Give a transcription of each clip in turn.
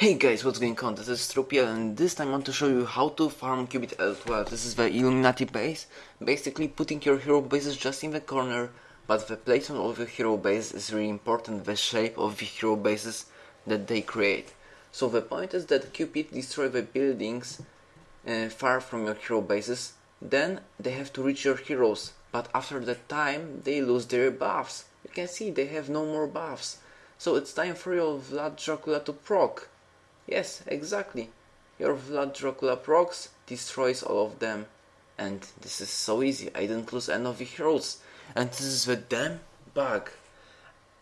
Hey guys, what's going on? This is Strupiel and this time I want to show you how to farm Cupid L12. This is the Illuminati base. Basically putting your hero bases just in the corner, but the placement of the hero base is really important, the shape of the hero bases that they create. So the point is that Cupid destroy the buildings uh, far from your hero bases, then they have to reach your heroes, but after that time they lose their buffs. You can see they have no more buffs. So it's time for your Vlad Dracula to proc. Yes, exactly. Your Vlad Dracula procs destroys all of them. And this is so easy, I didn't lose any of the heroes. And this is the damn bug.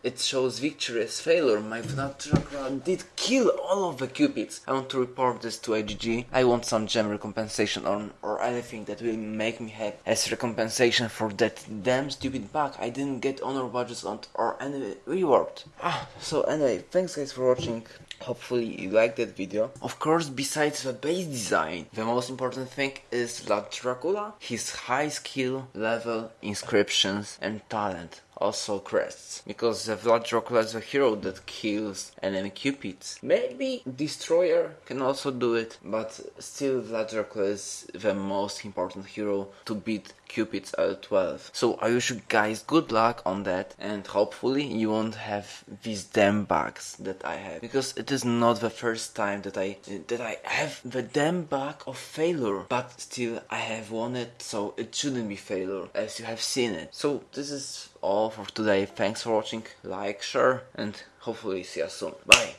It shows victory as failure. My Dracula did kill all of the cupids. I want to report this to IGG. I want some gem recompensation or, or anything that will make me happy as recompensation for that damn stupid bug. I didn't get honor badges on or any reward. Ah, so anyway, thanks guys for watching. Hopefully you liked that video. Of course, besides the base design, the most important thing is Vlad Dracula, his high skill, level, inscriptions and talent also crests. Because the Vlad Dracula is a hero that kills enemy cupids. Maybe Destroyer can also do it, but still Vlad Dracula is the most important hero to beat Cupid's L12. So I wish you guys good luck on that and hopefully you won't have these damn bugs that I have. Because it is not the first time that I that I have the damn bug of failure. But still I have won it so it shouldn't be failure as you have seen it. So this is all for today. Thanks for watching, like, share and hopefully see you soon. Bye!